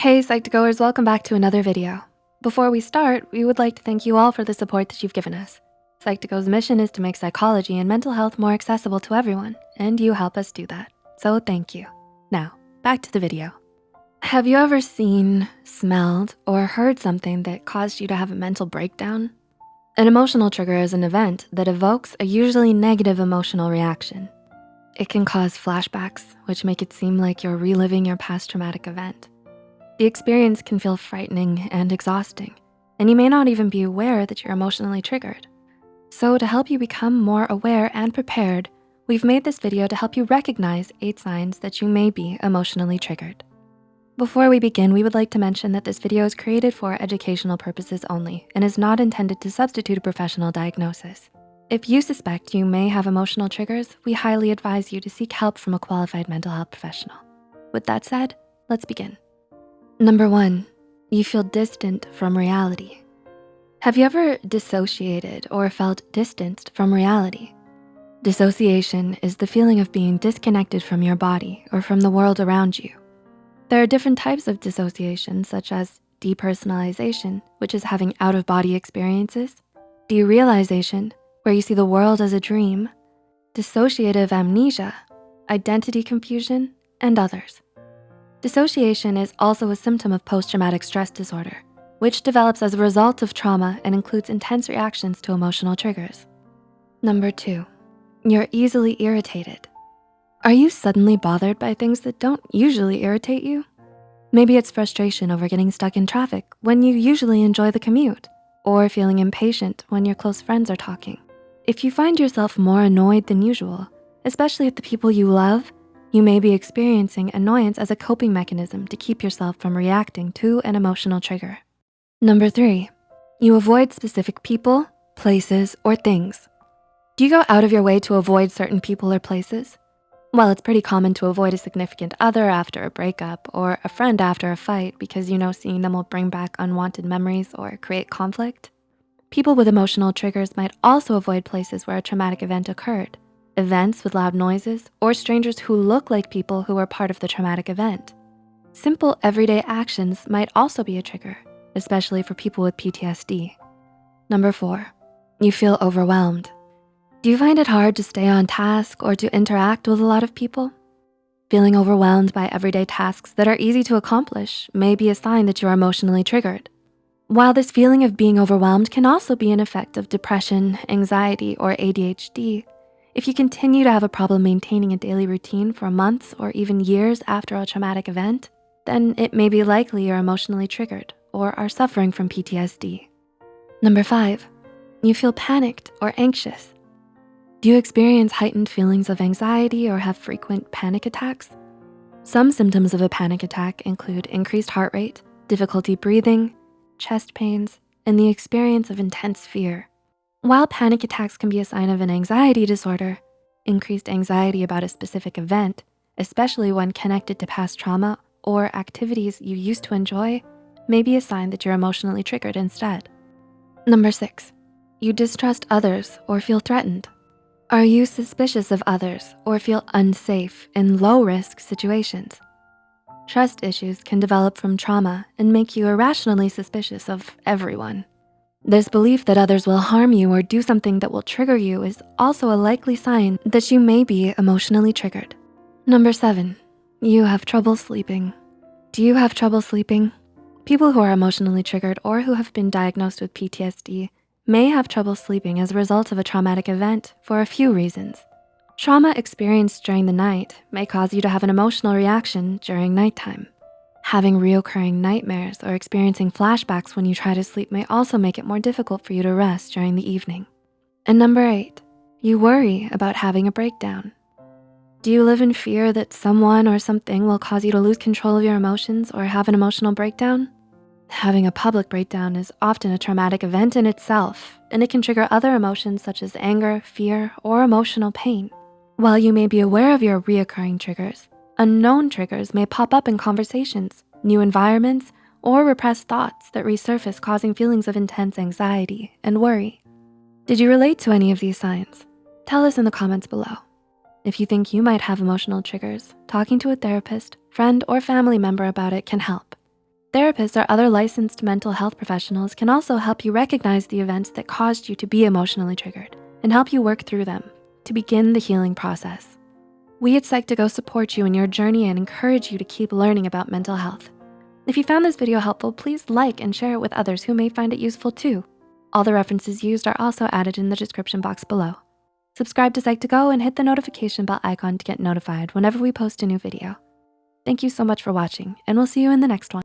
Hey Psych2Goers, welcome back to another video. Before we start, we would like to thank you all for the support that you've given us. Psych2Go's mission is to make psychology and mental health more accessible to everyone, and you help us do that, so thank you. Now, back to the video. Have you ever seen, smelled, or heard something that caused you to have a mental breakdown? An emotional trigger is an event that evokes a usually negative emotional reaction. It can cause flashbacks, which make it seem like you're reliving your past traumatic event. The experience can feel frightening and exhausting, and you may not even be aware that you're emotionally triggered. So to help you become more aware and prepared, we've made this video to help you recognize eight signs that you may be emotionally triggered. Before we begin, we would like to mention that this video is created for educational purposes only and is not intended to substitute a professional diagnosis. If you suspect you may have emotional triggers, we highly advise you to seek help from a qualified mental health professional. With that said, let's begin. Number one, you feel distant from reality. Have you ever dissociated or felt distanced from reality? Dissociation is the feeling of being disconnected from your body or from the world around you. There are different types of dissociation, such as depersonalization, which is having out-of-body experiences, derealization, where you see the world as a dream, dissociative amnesia, identity confusion, and others. Dissociation is also a symptom of post-traumatic stress disorder, which develops as a result of trauma and includes intense reactions to emotional triggers. Number two, you're easily irritated. Are you suddenly bothered by things that don't usually irritate you? Maybe it's frustration over getting stuck in traffic when you usually enjoy the commute, or feeling impatient when your close friends are talking. If you find yourself more annoyed than usual, especially at the people you love, you may be experiencing annoyance as a coping mechanism to keep yourself from reacting to an emotional trigger. Number three, you avoid specific people, places, or things. Do you go out of your way to avoid certain people or places? Well, it's pretty common to avoid a significant other after a breakup or a friend after a fight because you know seeing them will bring back unwanted memories or create conflict. People with emotional triggers might also avoid places where a traumatic event occurred, events with loud noises, or strangers who look like people who were part of the traumatic event. Simple everyday actions might also be a trigger, especially for people with PTSD. Number four, you feel overwhelmed. Do you find it hard to stay on task or to interact with a lot of people? Feeling overwhelmed by everyday tasks that are easy to accomplish may be a sign that you're emotionally triggered. While this feeling of being overwhelmed can also be an effect of depression, anxiety, or ADHD, if you continue to have a problem maintaining a daily routine for months or even years after a traumatic event, then it may be likely you're emotionally triggered or are suffering from PTSD. Number five, you feel panicked or anxious. Do you experience heightened feelings of anxiety or have frequent panic attacks? Some symptoms of a panic attack include increased heart rate, difficulty breathing, chest pains, and the experience of intense fear. While panic attacks can be a sign of an anxiety disorder, increased anxiety about a specific event, especially when connected to past trauma or activities you used to enjoy, may be a sign that you're emotionally triggered instead. Number six, you distrust others or feel threatened. Are you suspicious of others or feel unsafe in low-risk situations? Trust issues can develop from trauma and make you irrationally suspicious of everyone. This belief that others will harm you or do something that will trigger you is also a likely sign that you may be emotionally triggered. Number seven, you have trouble sleeping. Do you have trouble sleeping? People who are emotionally triggered or who have been diagnosed with PTSD may have trouble sleeping as a result of a traumatic event for a few reasons. Trauma experienced during the night may cause you to have an emotional reaction during nighttime. Having reoccurring nightmares or experiencing flashbacks when you try to sleep may also make it more difficult for you to rest during the evening. And number eight, you worry about having a breakdown. Do you live in fear that someone or something will cause you to lose control of your emotions or have an emotional breakdown? Having a public breakdown is often a traumatic event in itself, and it can trigger other emotions such as anger, fear, or emotional pain. While you may be aware of your reoccurring triggers, unknown triggers may pop up in conversations, new environments, or repressed thoughts that resurface causing feelings of intense anxiety and worry. Did you relate to any of these signs? Tell us in the comments below. If you think you might have emotional triggers, talking to a therapist, friend, or family member about it can help. Therapists or other licensed mental health professionals can also help you recognize the events that caused you to be emotionally triggered and help you work through them to begin the healing process. We at Psych2Go support you in your journey and encourage you to keep learning about mental health. If you found this video helpful, please like and share it with others who may find it useful too. All the references used are also added in the description box below. Subscribe to Psych2Go and hit the notification bell icon to get notified whenever we post a new video. Thank you so much for watching and we'll see you in the next one.